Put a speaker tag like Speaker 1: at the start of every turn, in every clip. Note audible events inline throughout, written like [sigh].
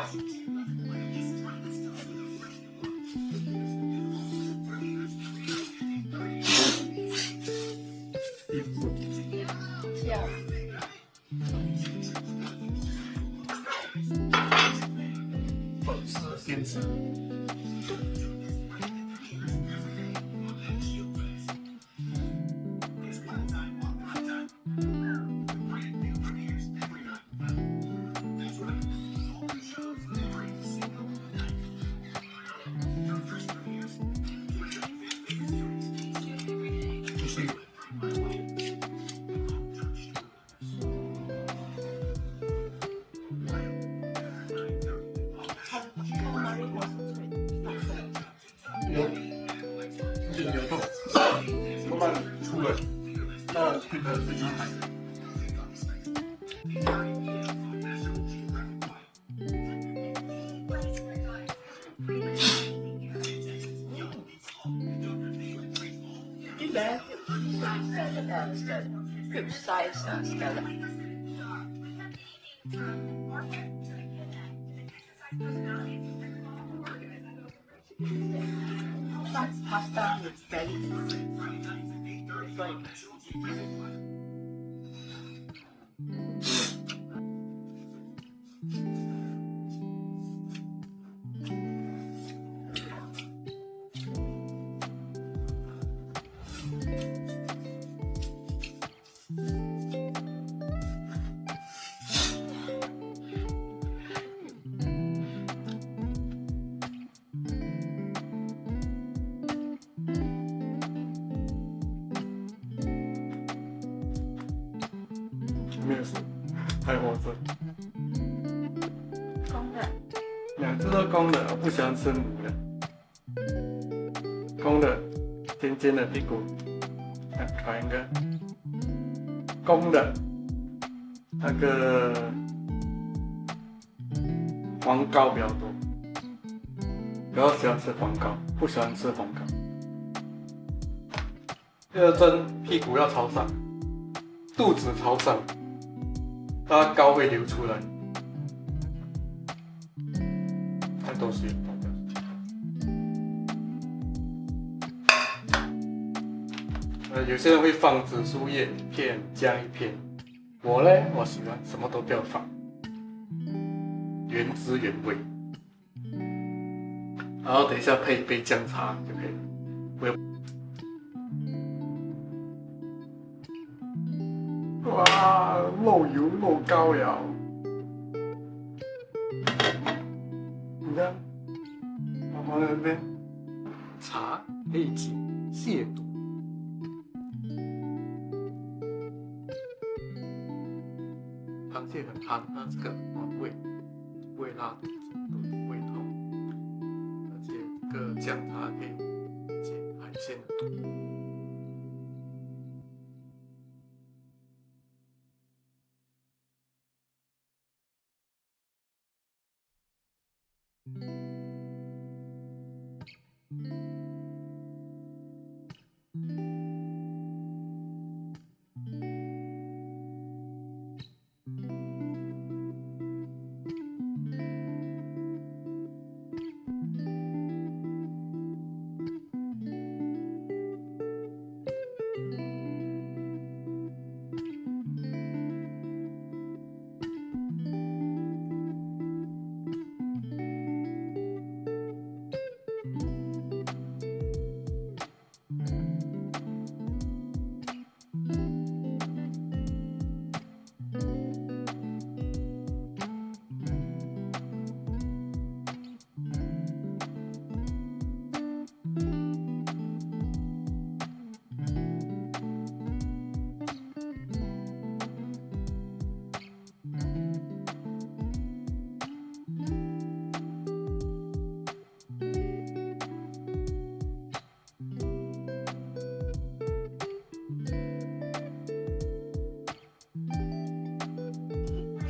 Speaker 1: Bye. 那变成是一海。
Speaker 2: Good size uh, scallop. Some pasta with belly. Like,
Speaker 1: 没有事，还活着。
Speaker 2: 公
Speaker 1: 两只都公的，我不喜欢吃母的。公的，尖尖的屁股，啊，考一个。公的，那个黄膏比较多，比较喜欢吃黄膏，不喜欢吃红膏。第二针屁股要朝上，肚子朝上，它膏会流出来。呃，有些人会放紫苏叶一片，姜一片。我呢，我喜欢什么都不要放，原汁原味。然后等一下配一杯姜茶就可以了。我有哇，漏油漏膏了。妈妈那边茶可以解泻毒。螃蟹很寒，它这个暖胃，不会拉肚子、肚子胃痛，而且这个姜茶可以解海鲜的毒。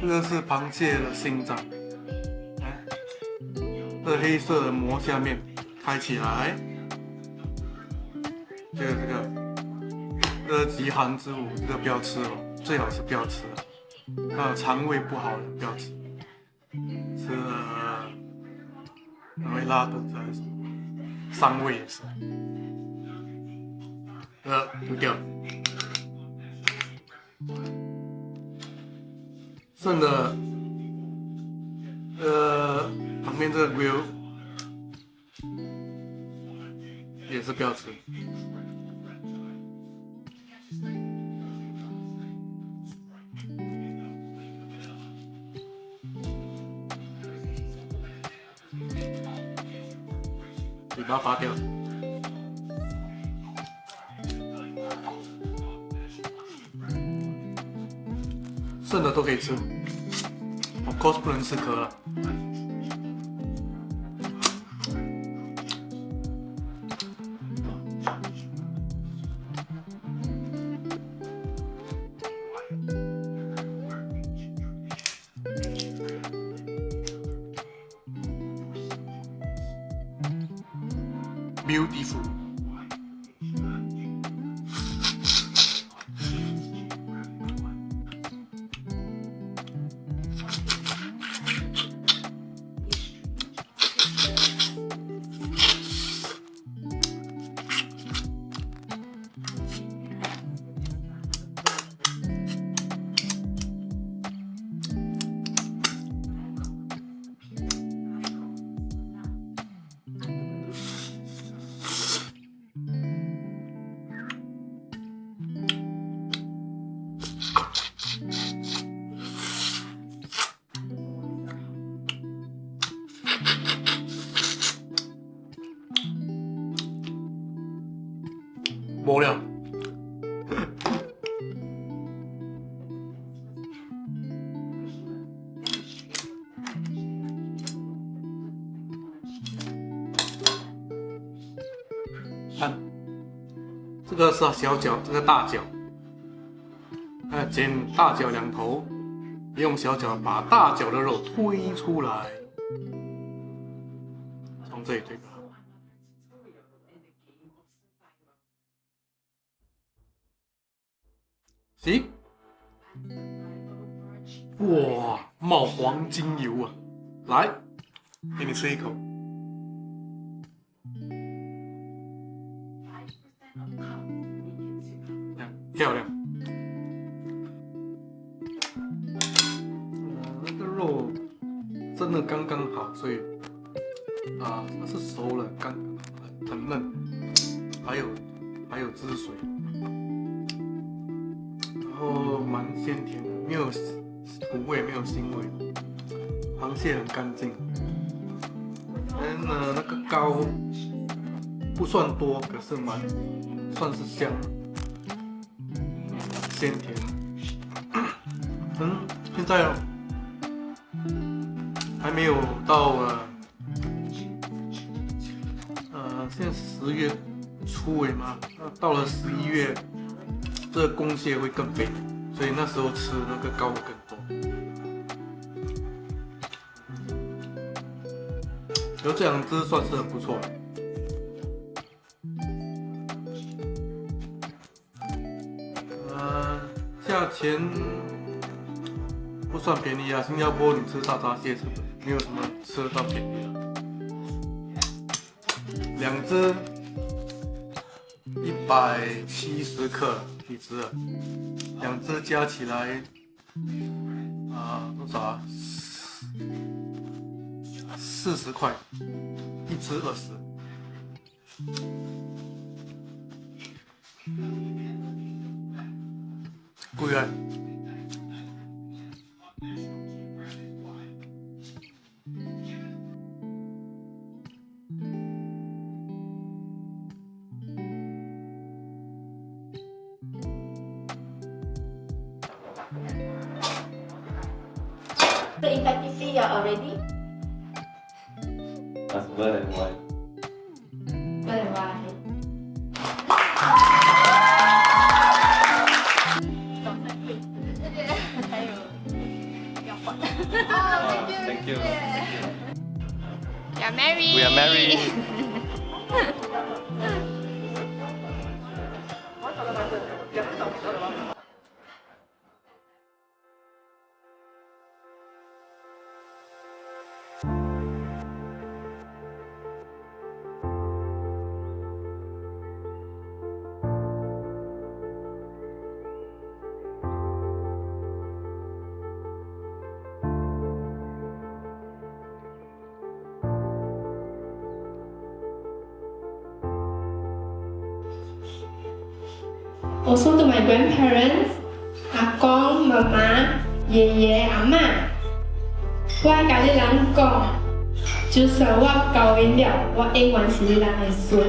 Speaker 1: 这个是螃蟹的心脏，来，这黑色的膜下面开起来，这个这个，这个极寒之物，这个不要吃哦，最好是不要吃，啊，肠胃不好的不要吃，吃了会拉肚子还是什么，伤胃也是，呃，丢掉。剩的，呃，旁边这个 grill 也是不要吃，嘴巴拔掉。剩的都可以吃，of course 不能吃壳了。Beautiful。是小脚，这个大脚，啊，剪大脚两头，用小脚把大脚的肉推出来，从这里推。行，哇，冒黄金油啊！来，给你吃一口，漂亮。那个肉真的刚刚好，所以啊，它是熟了，刚，很嫩，还有还有汁水。然后蛮鲜甜的，没有土味，没有腥味。螃蟹很干净，嗯呢，那个膏不算多，可是蛮算是香，鲜甜。嗯，现在还没有到呃，呃，现在十月初尾嘛，到了十一月。这个公蟹会更肥，所以那时候吃那个膏会更多。有这两只算是很不错了钱不算便宜啊，新加坡你吃大闸蟹吃没有什么吃得到便宜的。两只一百七十克。一只，两只加起来啊多少啊？四十块，一只二十，Cuidado.
Speaker 2: So in fact, you see you're already?
Speaker 3: That's blurred and white.
Speaker 2: Blurred and white.
Speaker 3: You.
Speaker 4: We are married.
Speaker 3: We are married. [laughs]
Speaker 5: Also to my grandparents，阿公、妈妈、爷爷、阿嬷，我爱甲你人讲，就算我高音了，我永远是你人的孙。